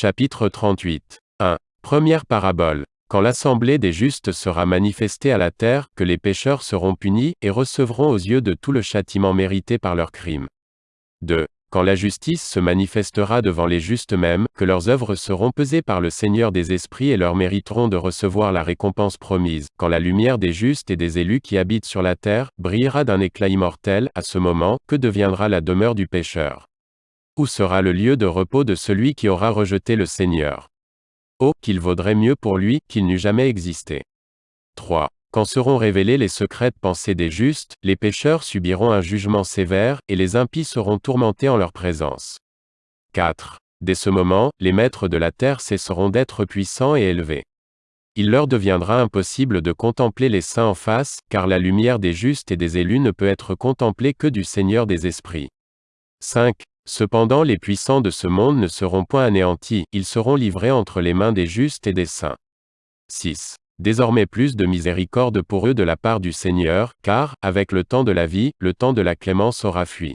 Chapitre 38. 1. Première parabole. Quand l'assemblée des justes sera manifestée à la terre, que les pécheurs seront punis, et recevront aux yeux de tout le châtiment mérité par leurs crimes. 2. Quand la justice se manifestera devant les justes mêmes, que leurs œuvres seront pesées par le Seigneur des esprits et leur mériteront de recevoir la récompense promise, quand la lumière des justes et des élus qui habitent sur la terre, brillera d'un éclat immortel, à ce moment, que deviendra la demeure du pécheur Où sera le lieu de repos de celui qui aura rejeté le Seigneur Oh, qu'il vaudrait mieux pour lui, qu'il n'eût jamais existé. 3. Quand seront révélées les secrètes pensées des justes, les pécheurs subiront un jugement sévère, et les impies seront tourmentés en leur présence. 4. Dès ce moment, les maîtres de la terre cesseront d'être puissants et élevés. Il leur deviendra impossible de contempler les saints en face, car la lumière des justes et des élus ne peut être contemplée que du Seigneur des esprits. 5. Cependant les puissants de ce monde ne seront point anéantis, ils seront livrés entre les mains des justes et des saints. 6. Désormais plus de miséricorde pour eux de la part du Seigneur, car, avec le temps de la vie, le temps de la clémence aura fui.